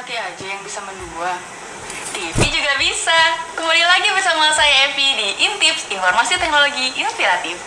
hati aja yang bisa mendua. TV juga bisa. Kembali lagi bersama saya Evi di Intips, Informasi Teknologi Inspiratif.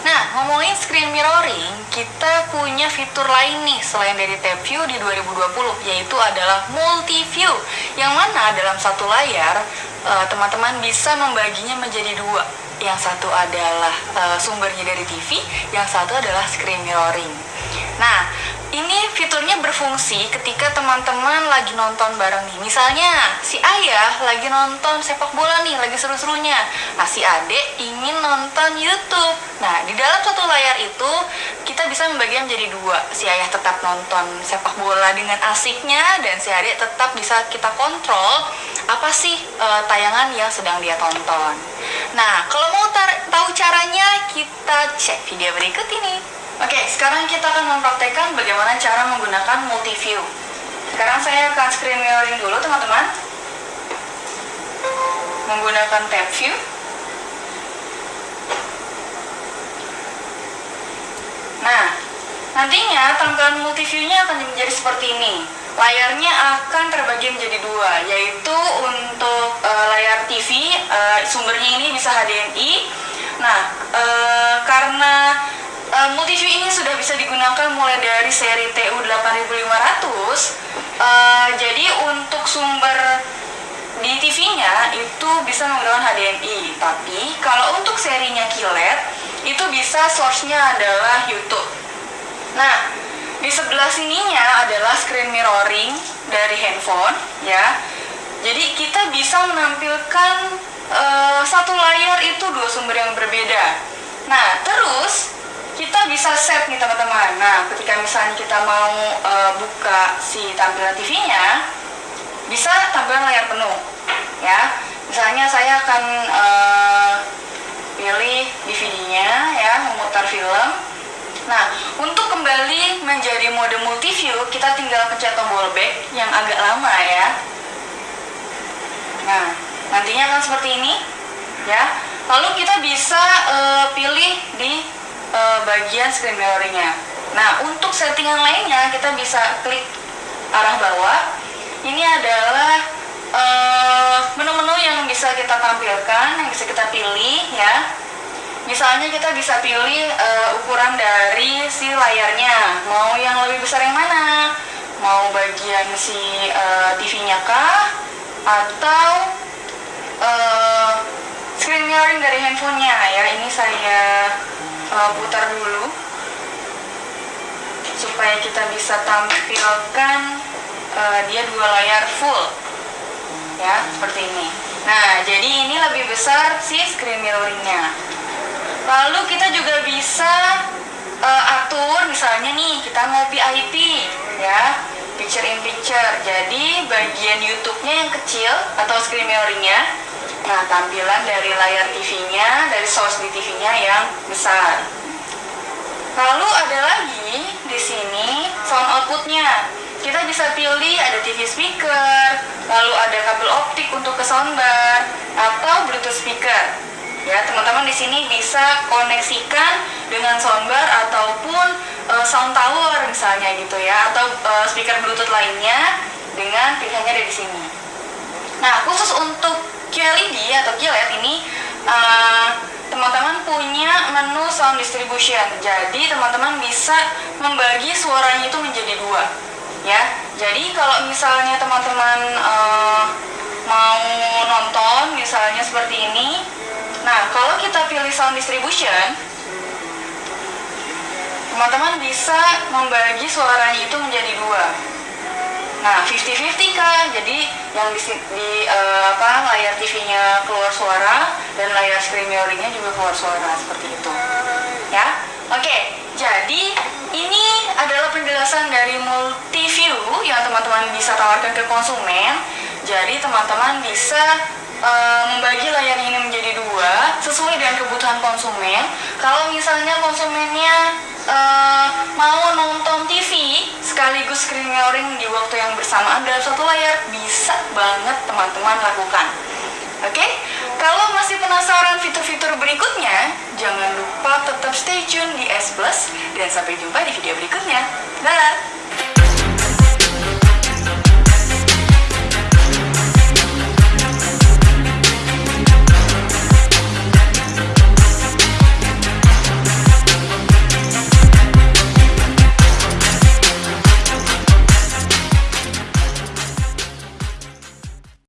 Nah, ngomongin screen mirroring, kita punya fitur lain nih selain dari tab view di 2020, yaitu adalah multi view yang mana dalam satu layar eh, teman-teman bisa membaginya menjadi dua. Yang satu adalah eh, sumbernya dari TV, yang satu adalah screen mirroring. Nah, ini fiturnya berfungsi ketika teman-teman lagi nonton bareng nih. Misalnya, si ayah lagi nonton sepak bola nih, lagi seru-serunya. Nah, si adik ingin nonton YouTube. Nah, di dalam satu layar itu, bisa membaginya menjadi dua. Si ayah tetap nonton sepak bola dengan asiknya, dan si adik tetap bisa kita kontrol apa sih eh, tayangan yang sedang dia tonton. Nah, kalau mau tar- tahu caranya, kita cek video berikut ini. Oke, sekarang kita akan mempraktekkan bagaimana cara menggunakan multi view. Sekarang saya akan screen mirroring dulu, teman-teman. Menggunakan tab view. Nah, nantinya tampilan multi view-nya akan menjadi seperti ini. Layarnya akan terbagi menjadi dua, yaitu untuk eh, layar TV, eh, sumbernya ini bisa HDMI. Nah, eh, karena eh, multi view ini sudah bisa digunakan mulai dari seri TU8500, eh, jadi untuk sumber di TV-nya itu bisa menggunakan HDMI. Tapi kalau untuk serinya QLED itu bisa source-nya adalah YouTube. Nah, di sebelah sininya adalah screen mirroring dari handphone ya. Jadi kita bisa menampilkan eh, satu layar itu dua sumber yang berbeda. Nah, terus kita bisa set nih teman-teman. Nah, ketika misalnya kita mau eh, buka si tampilan TV-nya, bisa tampilan layar penuh ya misalnya saya akan eh, pilih DVD-nya ya memutar film nah kembali menjadi mode multiview kita tinggal pencet tombol back yang agak lama ya. Nah nantinya akan seperti ini ya. Lalu kita bisa eh, pilih di eh, bagian screen mirroring-nya nah untuk settingan lainnya kita bisa klik arah bawah. Ini adalah eh, menu-menu yang bisa kita tampilkan, yang bisa kita pilih ya. Misalnya kita bisa pilih eh, ukuran dari si layarnya, mau yang lebih besar yang mana? Mau bagian si eh, TV-nya kah? Atau eh, screen mirroring dari handphonenya ya? Ini saya eh, putar dulu supaya kita bisa tampilkan eh, dia dua layar full ya seperti ini nah jadi ini lebih besar si screen mirroringnya lalu kita juga bisa eh, atur misalnya nih kita mau VIP ya picture in picture jadi bagian YouTube-nya yang kecil atau screen mirroringnya nah tampilan dari layar TV-nya dari source di TV-nya yang besar Lalu ada lagi di sini sound outputnya. Kita bisa pilih ada TV speaker, lalu ada kabel optik untuk ke soundbar atau Bluetooth speaker. Ya, teman-teman di sini bisa koneksikan dengan soundbar ataupun eh, sound tower misalnya gitu ya, atau eh, speaker Bluetooth lainnya dengan pilihannya ada di sini. Nah, khusus untuk QLED atau QLED ini eh, teman-teman punya menu sound distribution. Jadi teman-teman bisa membagi suaranya itu menjadi dua, ya. Jadi kalau misalnya teman-teman eh, mau nonton, misalnya seperti ini, nah kalau kita pilih sound distribution, teman-teman bisa membagi suaranya itu menjadi dua. Nah, 50-50 kah? Jadi yang di, di eh, apa layar TV-nya keluar suara dan layar screen mirroring-nya juga keluar suara seperti itu. Ya. Oke, jadi ini adalah penjelasan dari multi view yang teman-teman bisa tawarkan ke konsumen. Jadi teman-teman bisa eh, membagi layar ini menjadi kebutuhan konsumen. Kalau misalnya konsumennya eh, mau nonton TV sekaligus screen mirroring di waktu yang bersamaan dalam satu layar bisa banget teman-teman lakukan. Oke, Kalau masih penasaran fitur-fitur berikutnya, jangan lupa tetap stay tune di S Plus dan sampai jumpa di video berikutnya. Dadah!